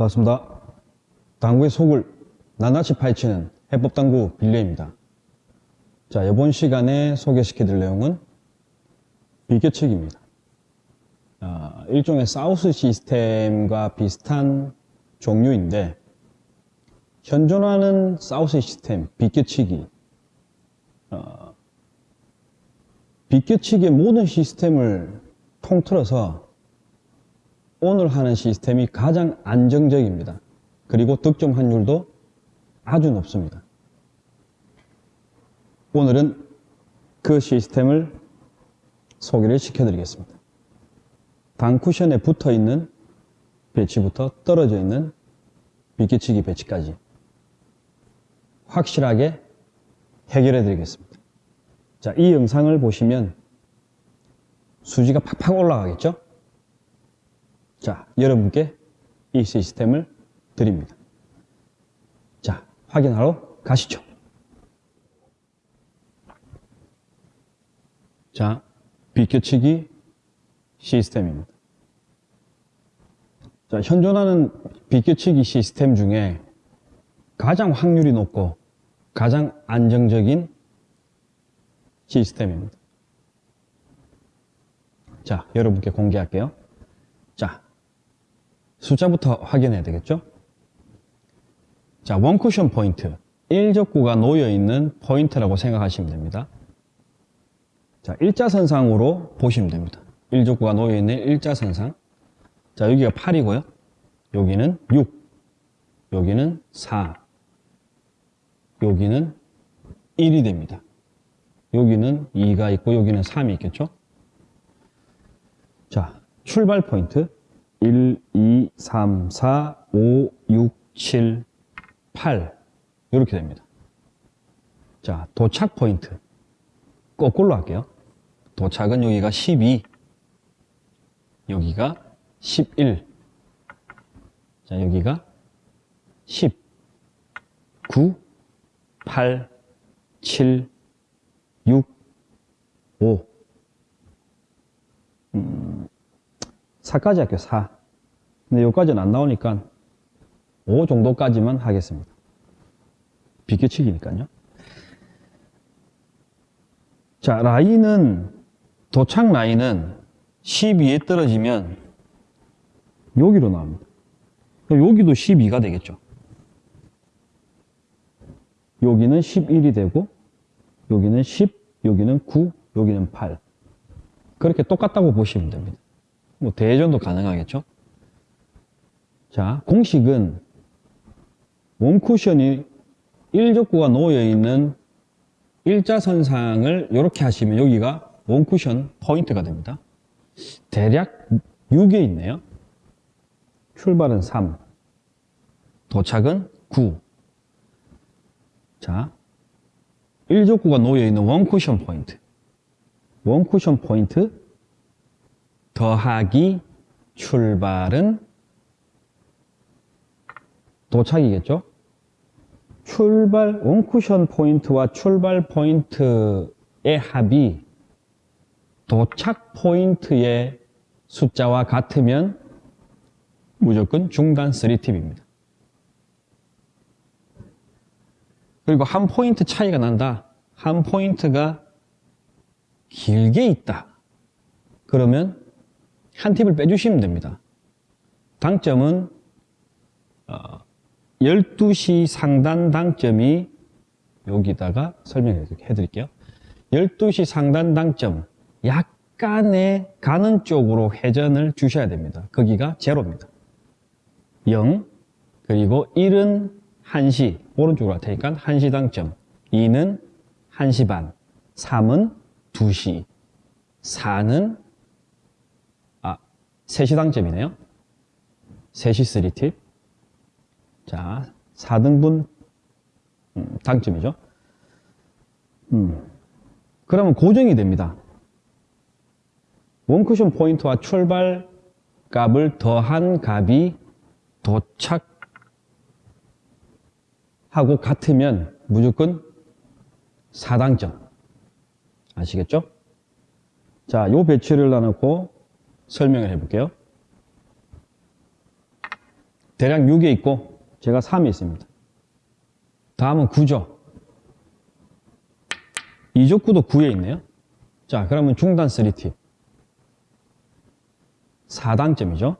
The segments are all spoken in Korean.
반갑습니다. 당구의 속을 낱낱이 파헤치는 해법당구 빌레입니다. 자, 이번 시간에 소개시켜 드릴 내용은 비교책입니다. 아, 일종의 사우스 시스템과 비슷한 종류인데 현존하는 사우스 시스템, 비껴치기 어, 비껴치기의 모든 시스템을 통틀어서 오늘 하는 시스템이 가장 안정적입니다. 그리고 득점 환율도 아주 높습니다. 오늘은 그 시스템을 소개를 시켜드리겠습니다. 단쿠션에 붙어 있는 배치부터 떨어져 있는 비끼치기 배치까지 확실하게 해결해 드리겠습니다. 자, 이 영상을 보시면 수지가 팍팍 올라가겠죠? 자, 여러분께 이 시스템을 드립니다. 자, 확인하러 가시죠. 자, 비껴치기 시스템입니다. 자, 현존하는 비껴치기 시스템 중에 가장 확률이 높고 가장 안정적인 시스템입니다. 자, 여러분께 공개할게요. 자, 숫자부터 확인해야 되겠죠? 자, 원쿠션 포인트. 1적구가 놓여있는 포인트라고 생각하시면 됩니다. 자, 일자선상으로 보시면 됩니다. 1적구가 놓여있는 일자선상. 자, 여기가 8이고요. 여기는 6. 여기는 4. 여기는 1이 됩니다. 여기는 2가 있고 여기는 3이 있겠죠? 자, 출발 포인트. 1, 2, 3, 4, 5, 6, 7, 8 이렇게 됩니다. 자, 도착 포인트. 거꾸로 할게요. 도착은 여기가 12 여기가 11 자, 여기가 10 9 8 7 6 5 음, 4까지 할게요, 4. 근데 여기까지는 안 나오니까 5 정도까지만 하겠습니다. 비껴치기니까요. 자, 라인은, 도착 라인은 12에 떨어지면 여기로 나옵니다. 여기도 12가 되겠죠. 여기는 11이 되고, 여기는 10, 여기는 9, 여기는 8. 그렇게 똑같다고 보시면 됩니다. 뭐 대전도 가능하겠죠. 자, 공식은 원 쿠션이 1적구가 놓여있는 일자선상을 이렇게 하시면 여기가 원 쿠션 포인트가 됩니다. 대략 6에 있네요. 출발은 3, 도착은 9. 자, 1적구가 놓여있는 원 쿠션 포인트. 원 쿠션 포인트 더하기 출발은 도착이겠죠? 출발 원쿠션 포인트와 출발 포인트의 합이 도착 포인트의 숫자와 같으면 무조건 중단 3팁입니다. 그리고 한 포인트 차이가 난다. 한 포인트가 길게 있다. 그러면 한 팁을 빼주시면 됩니다. 당점은 어, 12시 상단 당점이 여기다가 설명해 드릴게요. 12시 상단 당점 약간의 가는 쪽으로 회전을 주셔야 됩니다. 거기가 제로입니다. 0 그리고 1은 1시 오른쪽으로 갈 테니까 1시 당점 2는 1시 반 3은 2시 4는 아 3시 당점이네요. 3시 3팁 자, 4등분 음, 당점이죠. 음, 그러면 고정이 됩니다. 원쿠션 포인트와 출발 값을 더한 값이 도착하고 같으면 무조건 4당점. 아시겠죠? 자, 요 배치를 나누고 설명을 해볼게요. 대략 6에 있고 제가 3에 있습니다. 다음은 9죠. 이족구도 9에 있네요. 자, 그러면 중단 3팁. 4단점이죠.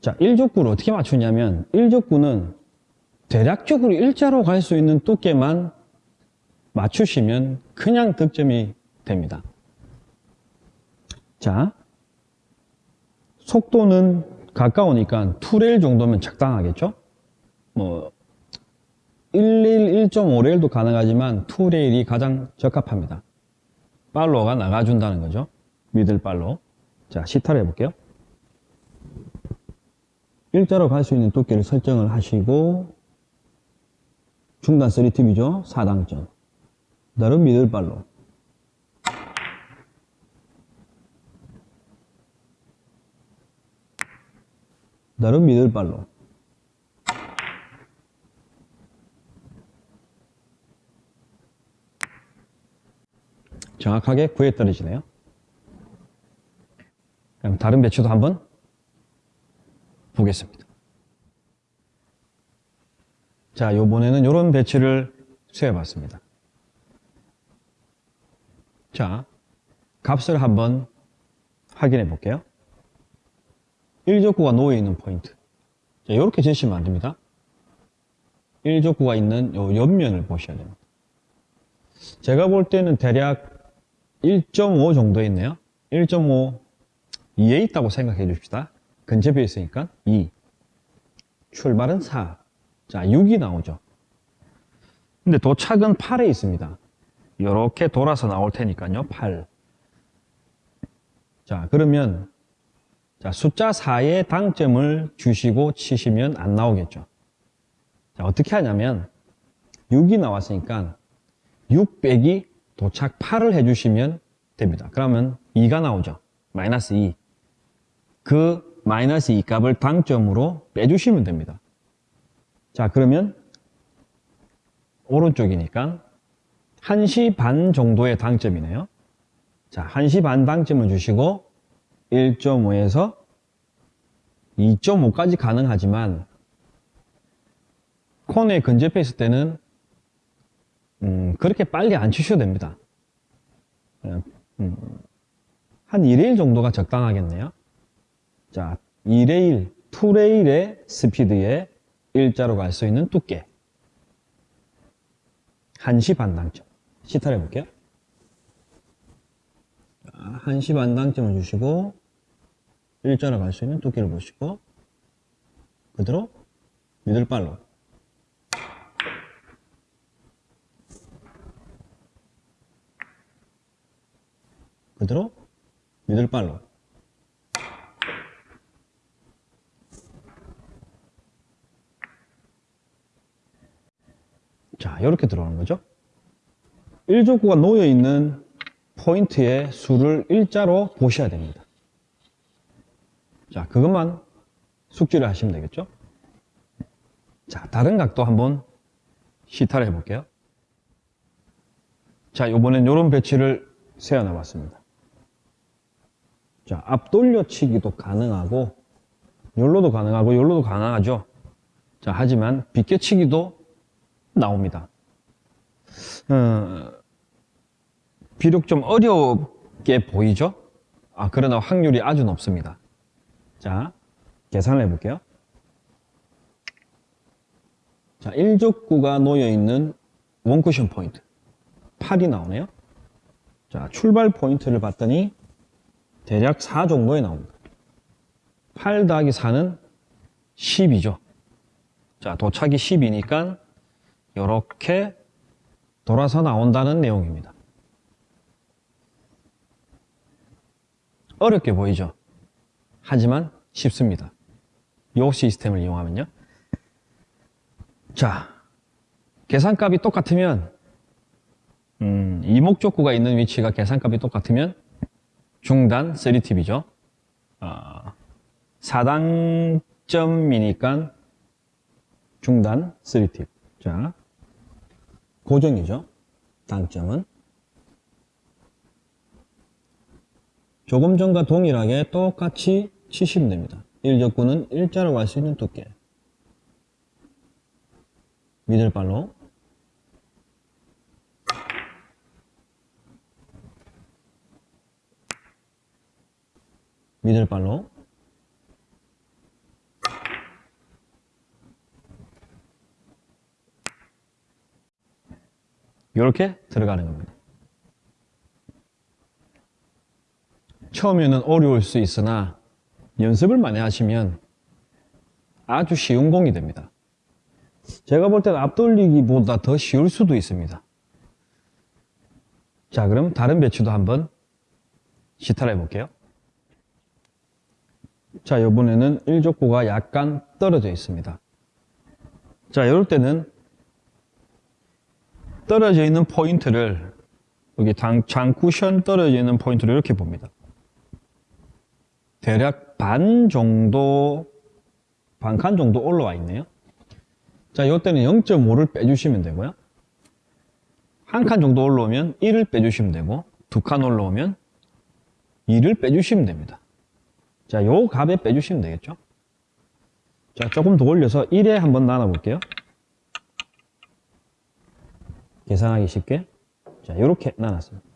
자, 1족구를 어떻게 맞추냐면 1족구는 대략적으로 일자로 갈 수 있는 두께만 맞추시면 그냥 득점이 됩니다. 자, 속도는 가까우니까 2레일 정도면 적당하겠죠? 뭐 11, 1.5레일도 가능하지만 2레일이 가장 적합합니다. 팔로가 나가준다는 거죠. 미들 팔로. 자, 시타를 해볼게요. 일자로 갈 수 있는 두께를 설정을 하시고 중단 3팁이죠. 4당점. 다른 미들 팔로. 다른 미들 팔로. 정확하게 구에 떨어지네요. 그럼 다른 배추도 한번 보겠습니다. 자, 요번에는 이런 배치를 수해 봤습니다. 자, 값을 한번 확인해 볼게요. 1족구가 놓여있는 포인트. 자, 이렇게 재시면 안 됩니다. 1족구가 있는 요 옆면을 보셔야 됩니다. 제가 볼 때는 대략 1.5 정도 있네요. 1.5 2에 있다고 생각해 줍시다. 근접해 있으니까 2. 출발은 4. 자, 6이 나오죠. 근데 도착은 8에 있습니다. 이렇게 돌아서 나올 테니까요. 8. 자, 그러면 자, 숫자 4에 당점을 주시고 치시면 안 나오겠죠. 자, 어떻게 하냐면 6이 나왔으니까 6 빼기 도착 8을 해주시면 됩니다. 그러면 2가 나오죠. 마이너스 2. 그 마이너스 2 값을 당점으로 빼주시면 됩니다. 자, 그러면 오른쪽이니까 1시 반 정도의 당점이네요. 자, 1시 반 당점을 주시고 1.5에서 2.5까지 가능하지만 코너에 근접해 있을 때는 음, 그렇게 빨리 안 치셔도 됩니다. 그냥, 음, 한 1레일 정도가 적당하겠네요. 자, 2레일, 2레일의 스피드에 일자로 갈 수 있는 두께. 1시 반당점. 시타를 해볼게요. 1시 반당점을 주시고, 일자로 갈 수 있는 두께를 보시고, 그대로 미들발로. 그대로 미들발로. 자 이렇게 들어오는 거죠. 1적구가 놓여있는 포인트의 수를 일자로 보셔야 됩니다 자 그것만 숙지를 하시면 되겠죠 자 다른 각도 한번 시타를 해볼게요 자 요번엔 이런 배치를 세워놔 봤습니다 자, 앞 돌려치기도 가능하고 열로도 가능하고 열로도 가능하죠. 자, 하지만 비껴치기도 나옵니다. 어, 비록 좀 어렵게 보이죠? 아, 그러나 확률이 아주 높습니다. 자, 계산을 해볼게요. 자, 1족구가 놓여있는 원쿠션 포인트. 8이 나오네요. 자, 출발 포인트를 봤더니 대략 4 정도에 나옵니다. 8 더하기 4는 10이죠. 자, 도착이 10이니까 이렇게 돌아서 나온다는 내용입니다. 어렵게 보이죠? 하지만 쉽습니다. 요 시스템을 이용하면요. 자, 계산값이 똑같으면 음, 이목적구가 있는 위치가 계산값이 똑같으면 중단 3팁이죠. 어, 4단점이니까 중단 3팁. 자, 고정이죠. 단점은. 조금 전과 동일하게 똑같이 치시면 됩니다. 1적구는 일자로 갈 수 있는 두께 미들발로 미들발로 이렇게 들어가는 겁니다. 처음에는 어려울 수 있으나 연습을 많이 하시면 아주 쉬운 공이 됩니다. 제가 볼 때는 앞돌리기보다 더 쉬울 수도 있습니다. 자, 그럼 다른 배치도 한번 시타를 해볼게요. 자, 이번에는 1족구가 약간 떨어져 있습니다. 자, 이럴 때는 떨어져 있는 포인트를 여기 장, 장 쿠션 떨어져 있는 포인트를 이렇게 봅니다. 대략 반 정도, 반 칸 정도 올라와 있네요. 자, 이때는 0.5를 빼주시면 되고요. 한 칸 정도 올라오면 1을 빼주시면 되고, 두 칸 올라오면 2를 빼주시면 됩니다. 자, 요 값에 빼주시면 되겠죠? 자, 조금 더 올려서 1에 한번 나눠볼게요. 계산하기 쉽게. 자, 이렇게 나눴습니다.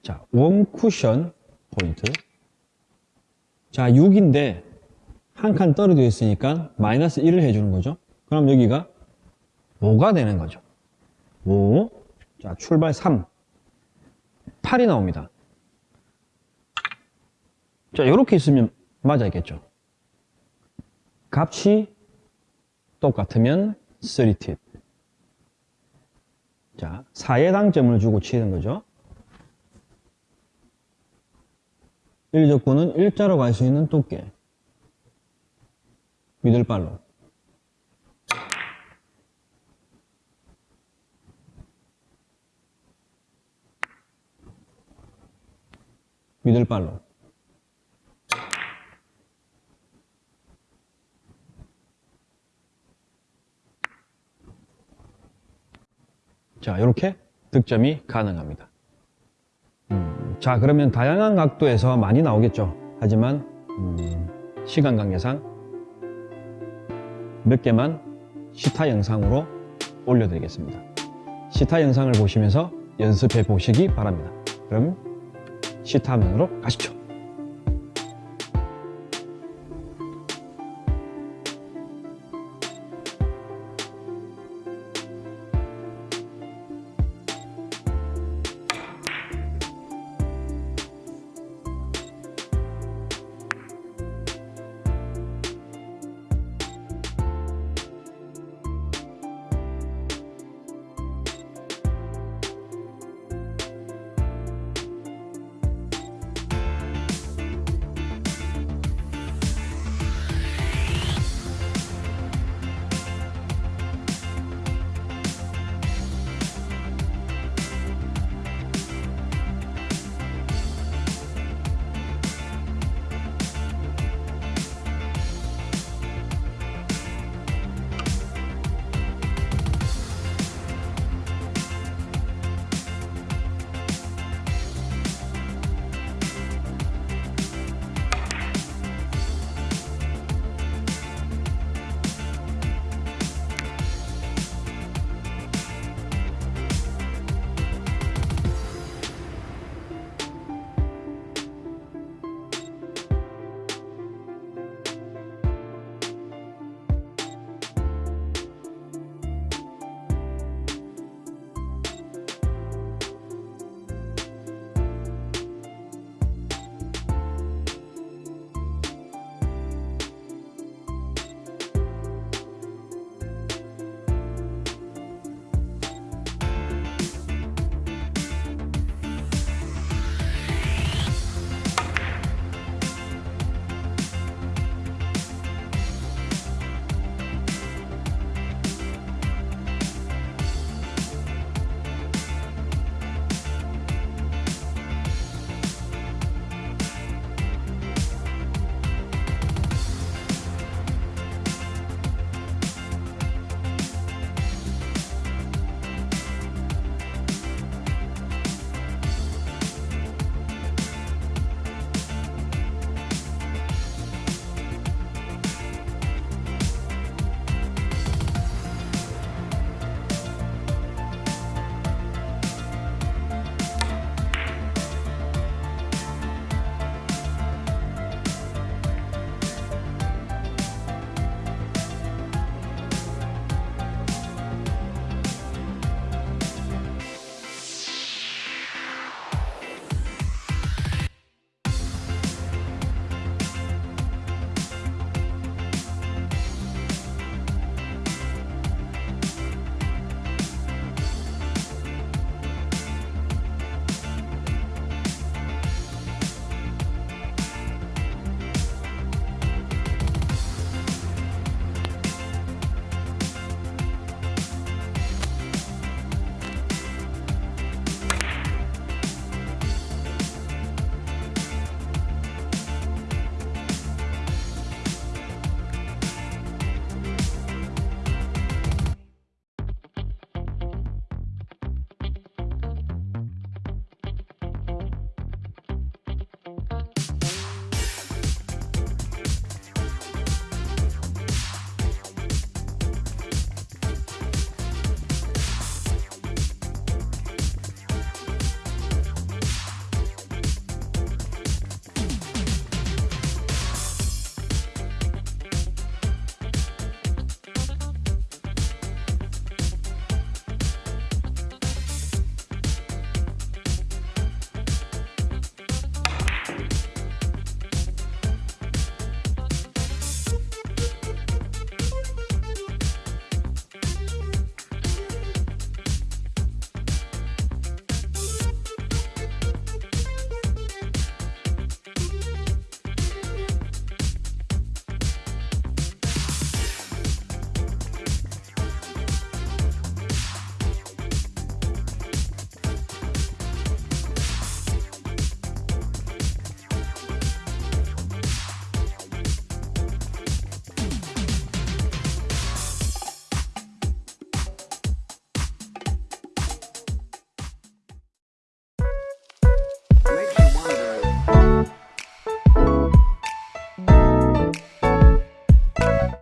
자, 원 쿠션 포인트. 자, 6인데 한 칸 떨어져 있으니까 마이너스 1을 해주는 거죠. 그럼 여기가 5가 되는 거죠. 5. 자, 출발 3. 8이 나옵니다. 자, 이렇게 있으면 맞아야겠죠. 값이 똑같으면 3팁. 자, 4의 당점을 주고 치는 거죠. 1적구는 일자로 갈 수 있는 두께. 미들발로. 미들발로. 자, 이렇게 득점이 가능합니다. 음, 자, 그러면 다양한 각도에서 많이 나오겠죠. 하지만 음, 시간 관계상 몇 개만 시타 영상으로 올려드리겠습니다. 시타 영상을 보시면서 연습해 보시기 바랍니다. 그럼 시타 화면으로 가시죠.